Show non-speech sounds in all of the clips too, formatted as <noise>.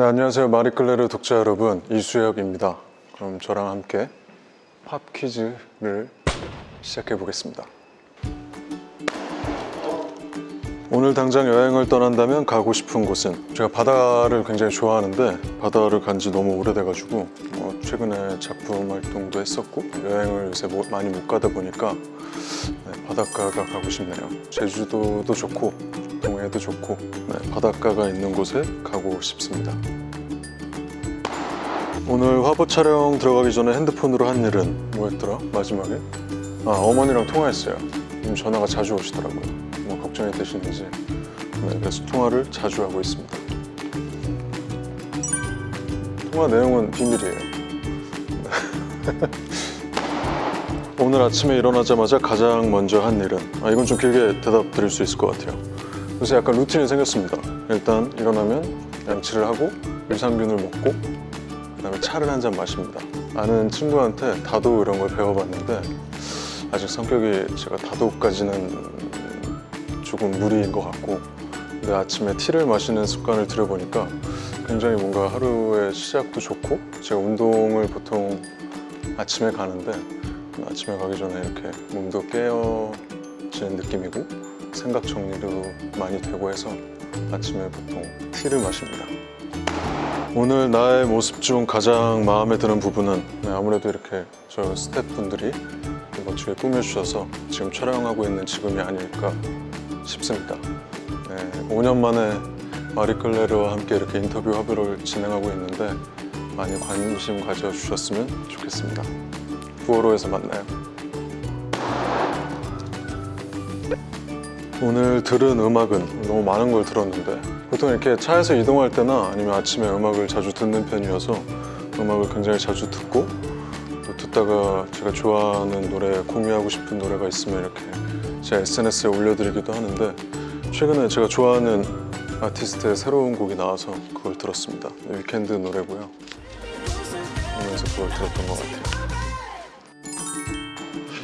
네, 안녕하세요. 마리클레르 독자 여러분, 이수혁입니다. 그럼 저랑 함께 팝 퀴즈를 시작해 보겠습니다. 오늘 당장 여행을 떠난다면 가고 싶은 곳은 제가 바다를 굉장히 좋아하는데 바다를 간 지 너무 오래돼가지고 어, 최근에 작품 활동도 했었고 여행을 요새 뭐- 많이 못 가다 보니까 네, 바닷가가 가고 싶네요. 제주도도 좋고 동해도 좋고 네, 바닷가가 있는 곳에 가고 싶습니다. 오늘 화보 촬영 들어가기 전에 핸드폰으로 한 일은 뭐였더라? 마지막에? 아 어머니랑 통화했어요. 전화가 자주 오시더라고요. 뭐 걱정이 되시는지. 네, 그래서 통화를 자주 하고 있습니다. 통화 내용은 비밀이에요. <laughs> 오늘 아침에 일어나자마자 가장 먼저 한 일은 아 이건 좀 길게 대답 드릴 수 있을 것 같아요. 요새 약간 루틴이 생겼습니다. 일단 일어나면 양치를 하고 유산균을 먹고 그 다음에 차를 한 잔 마십니다. 아는 친구한테 다도 이런 걸 배워봤는데 아직 성격이 제가 다도까지는 조금 무리인 것 같고 근데 아침에 티를 마시는 습관을 들여보니까 굉장히 뭔가 하루의 시작도 좋고 제가 운동을 보통 아침에 가는데 아침에 가기 전에 이렇게 몸도 깨어지는 느낌이고 생각 정리도 많이 되고 해서 아침에 보통 티를 마십니다. 오늘 나의 모습 중 가장 마음에 드는 부분은 네, 아무래도 이렇게 저 스태프분들이 멋지게 꾸며주셔서 지금 촬영하고 있는 지금이 아닐까 싶습니다. 네, 5년 만에 마리클레르와 함께 이렇게 인터뷰 화보를 진행하고 있는데 많이 관심 가져주셨으면 좋겠습니다. 9월호에서 만나요. 오늘 들은 음악은 너무 많은 걸 들었는데 보통 이렇게 차에서 이동할 때나 아니면 아침에 음악을 자주 듣는 편이어서 음악을 굉장히 자주 듣고 또 듣다가 제가 좋아하는 노래 공유하고 싶은 노래가 있으면 이렇게 제 SNS에 올려드리기도 하는데 최근에 제가 좋아하는 아티스트의 새로운 곡이 나와서 그걸 들었습니다. 위켄드 노래고요. 그러면서 그걸 들었던 것 같아요.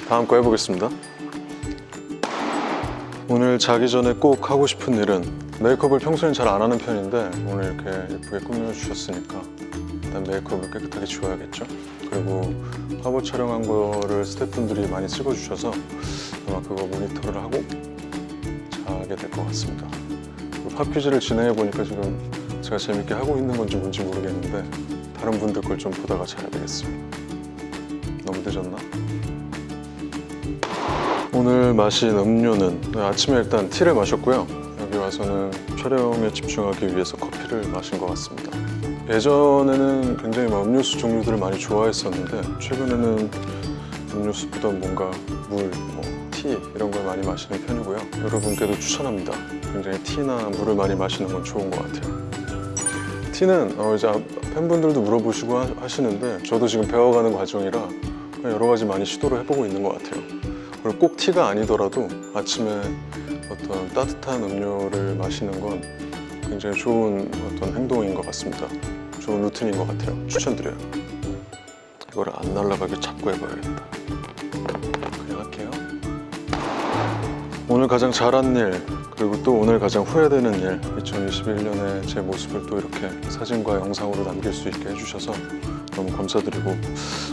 다음 거 해보겠습니다 오늘 자기 전에 꼭 하고 싶은 일은 메이크업을 평소엔 잘 안 하는 편인데 오늘 이렇게 예쁘게 꾸며주셨으니까 일단 메이크업을 깨끗하게 지워야겠죠? 그리고 화보 촬영한 거를 스태프분들이 많이 찍어주셔서 아마 그거 모니터를 하고 자게 될 것 같습니다. 팝 퀴즈를 진행해 보니까 지금 제가 재밌게 하고 있는 건지 뭔지 모르겠는데 다른 분들 걸 좀 보다가 자야 되겠어요 너무 늦었나? 오늘 마신 음료는 네, 아침에 일단 티를 마셨고요. 여기 와서는 촬영에 집중하기 위해서 커피를 마신 것 같습니다. 예전에는 굉장히 막 음료수 종류들을 많이 좋아했었는데 최근에는 음료수보다 뭔가 물, 뭐, 티 이런 걸 많이 마시는 편이고요. 여러분께도 추천합니다. 굉장히 티나 물을 많이 마시는 건 좋은 것 같아요. 티는 어, 이제 팬분들도 물어보시고 하- 하시는데 저도 지금 배워가는 과정이라 여러 가지 많이 시도를 해보고 있는 것 같아요 그리고 꼭 티가 아니더라도 아침에 어떤 따뜻한 음료를 마시는 건 굉장히 좋은 어떤 행동인 것 같습니다. 좋은 루틴인 것 같아요. 추천드려요. 이거를 안 날아가게 잡고 해봐야겠다. 그냥 할게요. 오늘 가장 잘한 일 그리고 또 오늘 가장 후회되는 일 2021년에 제 모습을 또 이렇게 사진과 영상으로 남길 수 있게 해주셔서 너무 감사드리고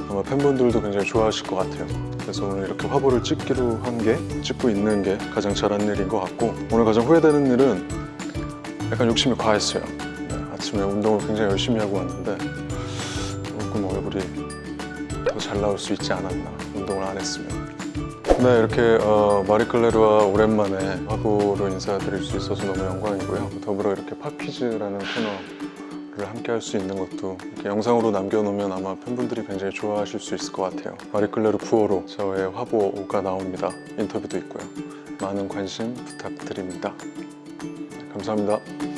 아마 팬분들도 굉장히 좋아하실 것 같아요. 그래서 오늘 이렇게 화보를 찍기로 한 게 찍고 있는 게 가장 잘한 일인 것 같고 오늘 가장 후회되는 일은 약간 욕심이 과했어요. 네, 아침에 운동을 굉장히 열심히 하고 왔는데 조금 얼굴이 더 잘 나올 수 있지 않았나 운동을 안 했으면 네 이렇게 어, 마리클레르와 오랜만에 화보로 인사드릴 수 있어서 너무 영광이고요. 더불어 이렇게 팝퀴즈라는 코너를 함께 할 수 있는 것도 이렇게 영상으로 남겨놓으면 아마 팬분들이 굉장히 좋아하실 수 있을 것 같아요. 마리클레르 9호로 저의 화보가 나옵니다. 인터뷰도 있고요. 많은 관심 부탁드립니다. 감사합니다